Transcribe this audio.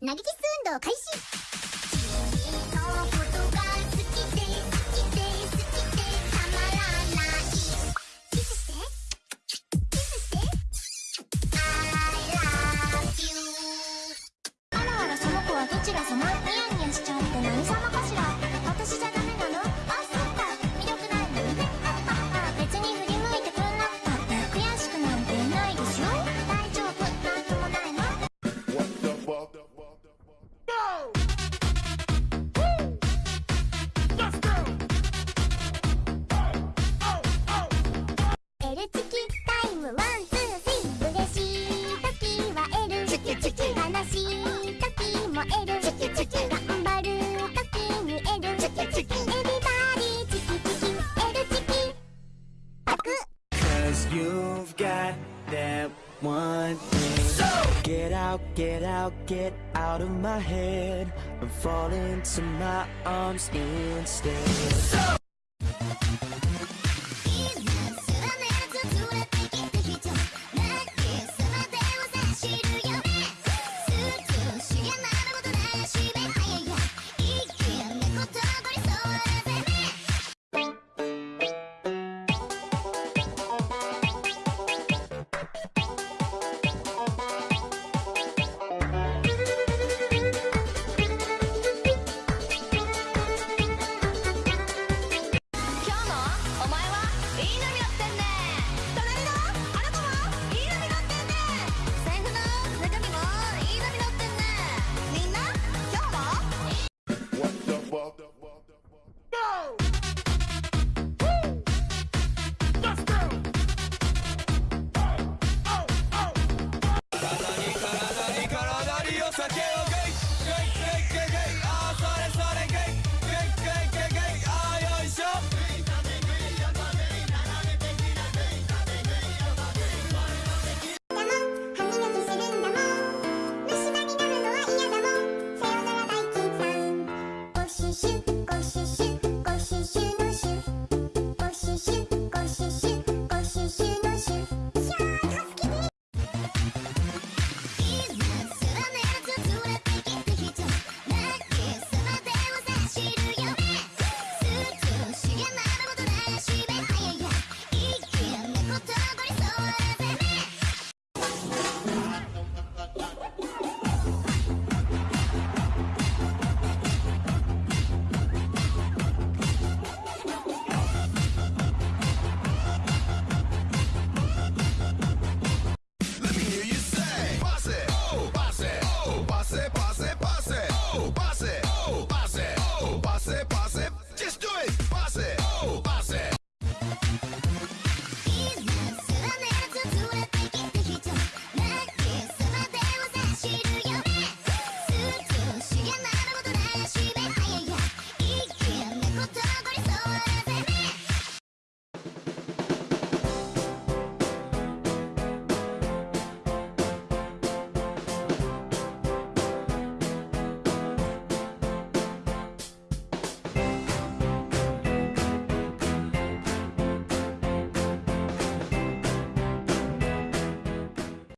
投げキッス運動開始 that one thing. So Get out, get out, get out of my head. And fall into my arms instead. so ね。con sus hijos.